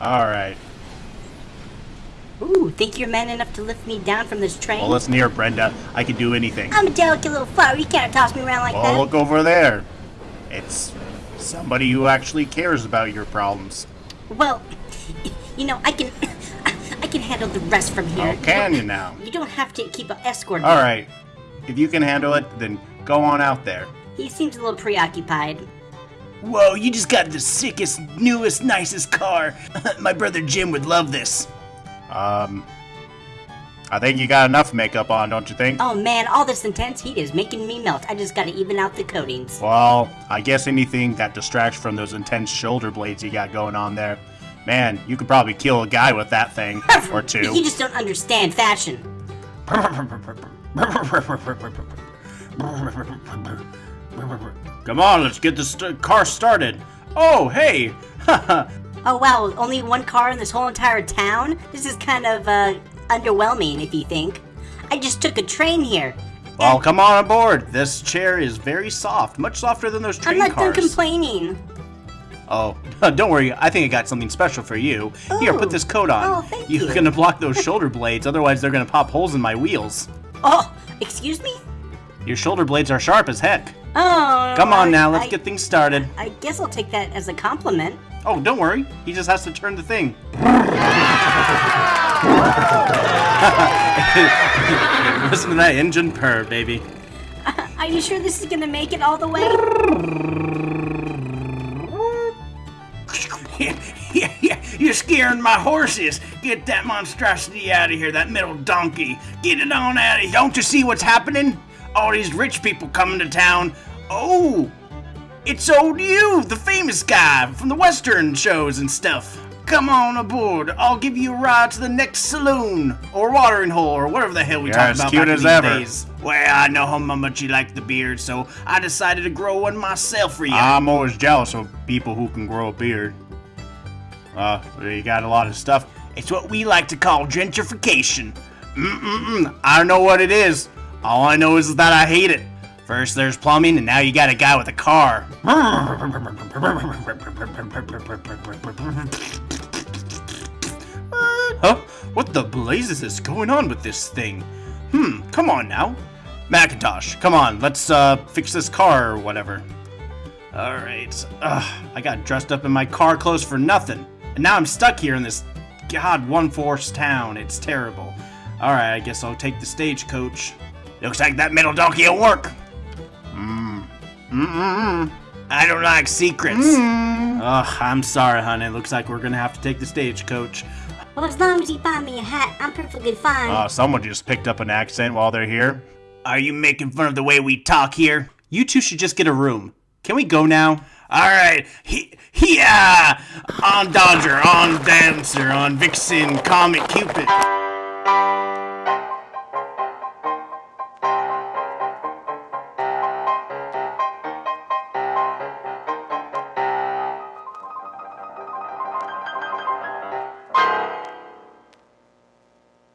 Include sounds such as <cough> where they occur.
Alright. Ooh, think you're man enough to lift me down from this train? Well, listen here, Brenda. I can do anything. I'm a delicate little flower. You can't toss me around like Oh, that. look over there. It's somebody who actually cares about your problems. Well, you know, I can, <coughs> I can handle the rest from here. Oh, can you now? You don't have to keep an escort. All right. If you can handle it, then go on out there. He seems a little preoccupied. Whoa, you just got the sickest, newest, nicest car. <laughs> My brother Jim would love this. Um, I think you got enough makeup on, don't you think? Oh man, all this intense heat is making me melt. I just gotta even out the coatings. Well, I guess anything that distracts from those intense shoulder blades you got going on there. Man, you could probably kill a guy with that thing, <laughs> or two. You just don't understand fashion. <laughs> Come on, let's get the st- car started. Oh, hey! <laughs> Oh wow, only one car in this whole entire town? This is kind of, uh, underwhelming if you think. I just took a train here. well, come on aboard. This chair is very soft, much softer than those train cars. I'm not done complaining. Oh, <laughs> don't worry. I think I got something special for you. Here, Oh. put this coat on. Oh, thank you. You're gonna block those shoulder blades, otherwise they're gonna pop holes in my wheels. Oh, excuse me? Your shoulder blades are sharp as heck. Oh. Come on I- now, let's I- get things started. I guess I'll take that as a compliment. Oh, don't worry. He just has to turn the thing. <laughs> Listen to that engine purr, baby. <laughs> Are you sure this is gonna make it all the way? yeah, <laughs> yeah, you're scaring my horses. Get that monstrosity out of here, that metal donkey. Get it on out of here. Don't you see what's happening? All these rich people coming to town. Oh, it's old you, the famous guy from the Western shows and stuff. Come on aboard. I'll give you a ride to the next saloon or watering hole or whatever the hell we talk as about cute back in as these ever. days. Well, I know how much you like the beard, so I decided to grow one myself for you. I'm always jealous of people who can grow a beard. Uh, you got a lot of stuff. It's what we like to call gentrification. Mm-mm-mm. I don't know what it is. All I know is that I hate it. First there's plumbing, and now you got a guy with a car. <laughs> Huh? What the blazes is going on with this thing? Hmm, come on now. Macintosh, come on, let's uh fix this car or whatever. Alright. Ugh, I got dressed up in my car clothes for nothing. And now I'm stuck here in this god one force town. It's terrible. Alright, I guess I'll take the stagecoach. Looks like that metal donkey will work. Mmm. Mm-mm-mm. I don't like secrets. Mm. Ugh, I'm sorry, honey. Looks like we're gonna have to take the stagecoach. Well, as long as you buy me a hat, I'm perfectly fine. Uh, someone just picked up an accent while they're here. Are you making fun of the way we talk here? You two should just get a room. Can we go now? Alright, he, yeah! Uh, on Dodger, on Dancer, on Vixen, Comet Cupid.